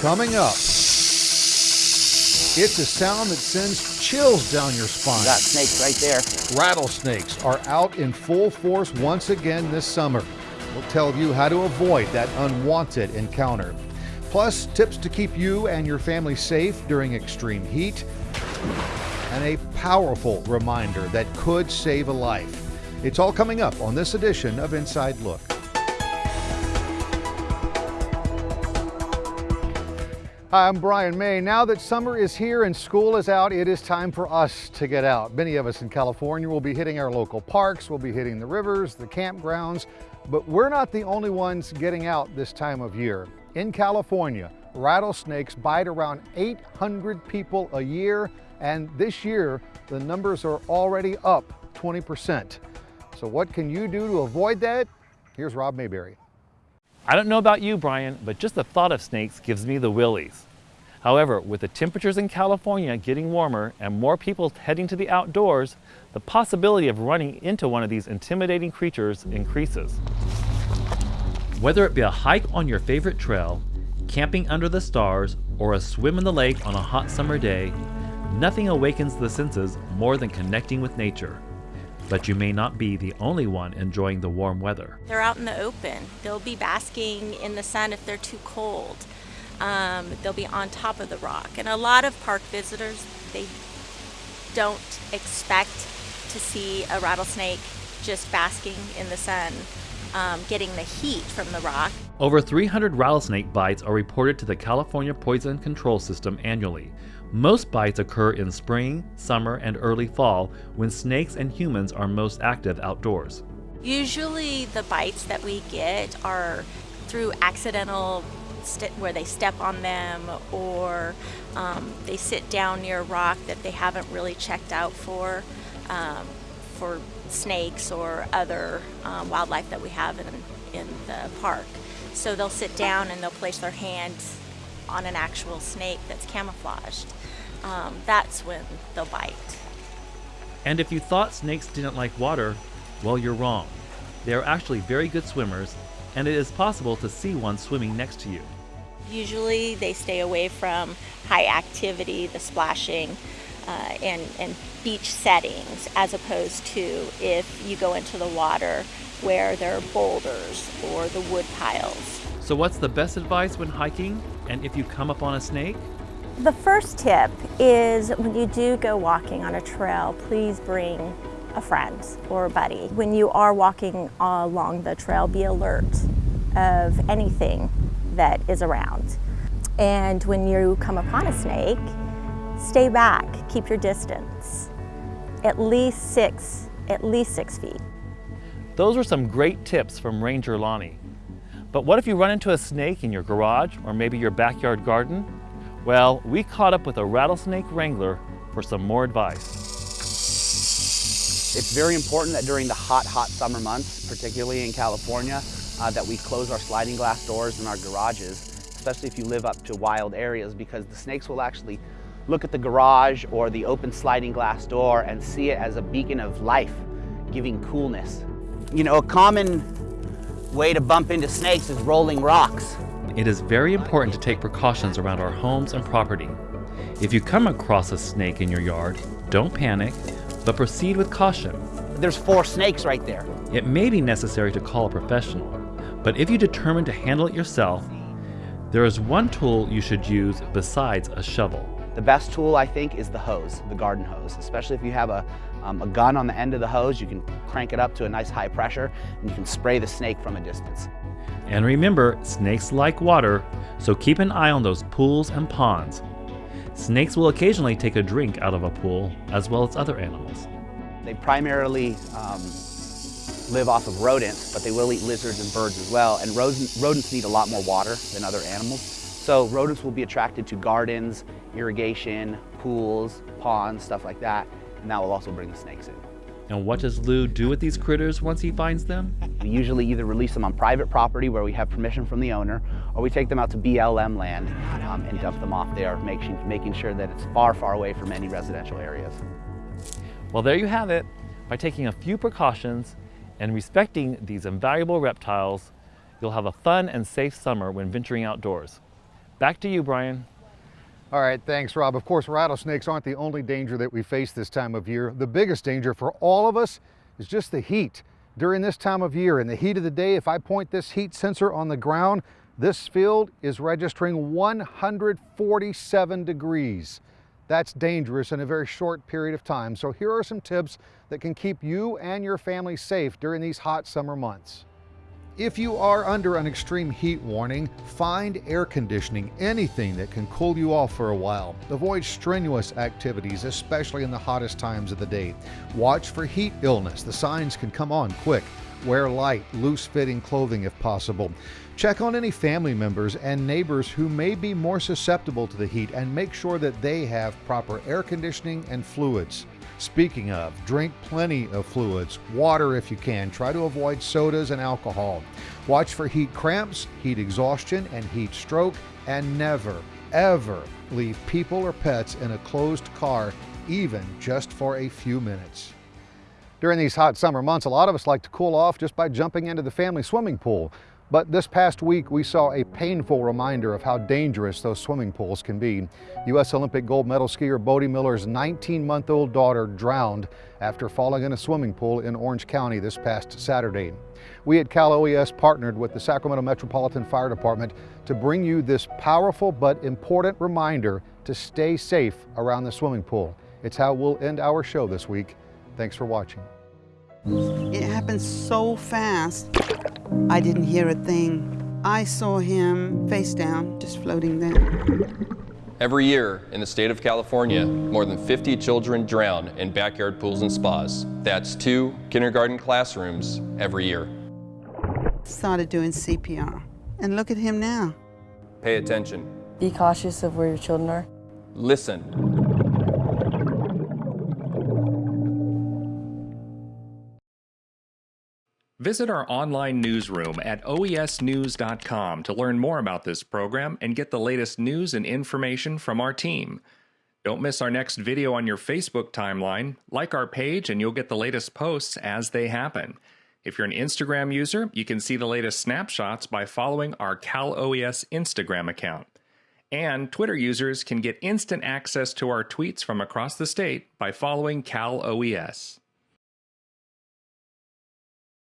Coming up, it's a sound that sends chills down your spine. Got snakes right there. Rattlesnakes are out in full force once again this summer. We'll tell you how to avoid that unwanted encounter. Plus, tips to keep you and your family safe during extreme heat, and a powerful reminder that could save a life. It's all coming up on this edition of Inside Look. Hi, I'm Brian May. Now that summer is here and school is out, it is time for us to get out. Many of us in California will be hitting our local parks, we'll be hitting the rivers, the campgrounds, but we're not the only ones getting out this time of year. In California, rattlesnakes bite around 800 people a year, and this year the numbers are already up 20%. So what can you do to avoid that? Here's Rob Mayberry. I don't know about you, Brian, but just the thought of snakes gives me the willies. However, with the temperatures in California getting warmer and more people heading to the outdoors, the possibility of running into one of these intimidating creatures increases. Whether it be a hike on your favorite trail, camping under the stars, or a swim in the lake on a hot summer day, nothing awakens the senses more than connecting with nature. But you may not be the only one enjoying the warm weather. They're out in the open. They'll be basking in the sun if they're too cold. Um, they'll be on top of the rock. And a lot of park visitors, they don't expect to see a rattlesnake just basking in the sun, um, getting the heat from the rock. Over 300 rattlesnake bites are reported to the California Poison Control System annually. Most bites occur in spring, summer, and early fall when snakes and humans are most active outdoors. Usually the bites that we get are through accidental where they step on them or um, they sit down near a rock that they haven't really checked out for um, for snakes or other um, wildlife that we have in, in the park. So they'll sit down and they'll place their hands on an actual snake that's camouflaged um, that's when they'll bite. And if you thought snakes didn't like water, well, you're wrong. They are actually very good swimmers, and it is possible to see one swimming next to you. Usually they stay away from high activity, the splashing, uh, and, and beach settings, as opposed to if you go into the water where there are boulders or the wood piles. So what's the best advice when hiking and if you come upon a snake? The first tip is when you do go walking on a trail, please bring a friend or a buddy. When you are walking along the trail, be alert of anything that is around. And when you come upon a snake, stay back, keep your distance. At least six, at least six feet. Those are some great tips from Ranger Lonnie. But what if you run into a snake in your garage or maybe your backyard garden? Well, we caught up with a rattlesnake wrangler for some more advice. It's very important that during the hot, hot summer months, particularly in California, uh, that we close our sliding glass doors in our garages, especially if you live up to wild areas, because the snakes will actually look at the garage or the open sliding glass door and see it as a beacon of life, giving coolness. You know, a common way to bump into snakes is rolling rocks it is very important to take precautions around our homes and property. If you come across a snake in your yard, don't panic, but proceed with caution. There's four snakes right there. It may be necessary to call a professional, but if you determine to handle it yourself, there is one tool you should use besides a shovel. The best tool, I think, is the hose, the garden hose, especially if you have a, um, a gun on the end of the hose, you can crank it up to a nice high pressure and you can spray the snake from a distance. And remember, snakes like water, so keep an eye on those pools and ponds. Snakes will occasionally take a drink out of a pool, as well as other animals. They primarily um, live off of rodents, but they will eat lizards and birds as well. And rodents need a lot more water than other animals. So rodents will be attracted to gardens, irrigation, pools, ponds, stuff like that. And that will also bring the snakes in. And what does Lou do with these critters once he finds them? We usually either release them on private property where we have permission from the owner, or we take them out to BLM land um, and dump them off there, making, making sure that it's far, far away from any residential areas. Well, there you have it. By taking a few precautions and respecting these invaluable reptiles, you'll have a fun and safe summer when venturing outdoors. Back to you, Brian. All right, thanks, Rob. Of course, rattlesnakes aren't the only danger that we face this time of year. The biggest danger for all of us is just the heat. During this time of year, in the heat of the day, if I point this heat sensor on the ground, this field is registering 147 degrees. That's dangerous in a very short period of time. So here are some tips that can keep you and your family safe during these hot summer months. If you are under an extreme heat warning, find air conditioning, anything that can cool you off for a while. Avoid strenuous activities, especially in the hottest times of the day. Watch for heat illness. The signs can come on quick. Wear light, loose fitting clothing if possible. Check on any family members and neighbors who may be more susceptible to the heat and make sure that they have proper air conditioning and fluids. Speaking of, drink plenty of fluids, water if you can. Try to avoid sodas and alcohol. Watch for heat cramps, heat exhaustion, and heat stroke, and never, ever leave people or pets in a closed car, even just for a few minutes. During these hot summer months, a lot of us like to cool off just by jumping into the family swimming pool. But this past week, we saw a painful reminder of how dangerous those swimming pools can be. U.S. Olympic gold medal skier Bode Miller's 19-month-old daughter drowned after falling in a swimming pool in Orange County this past Saturday. We at Cal OES partnered with the Sacramento Metropolitan Fire Department to bring you this powerful but important reminder to stay safe around the swimming pool. It's how we'll end our show this week. Thanks for watching. It happened so fast. I didn't hear a thing. I saw him face down, just floating there. Every year in the state of California, more than 50 children drown in backyard pools and spas. That's two kindergarten classrooms every year. Started doing CPR. And look at him now. Pay attention. Be cautious of where your children are. Listen. Visit our online newsroom at oesnews.com to learn more about this program and get the latest news and information from our team. Don't miss our next video on your Facebook timeline. Like our page and you'll get the latest posts as they happen. If you're an Instagram user, you can see the latest snapshots by following our Cal OES Instagram account. And Twitter users can get instant access to our tweets from across the state by following Cal OES.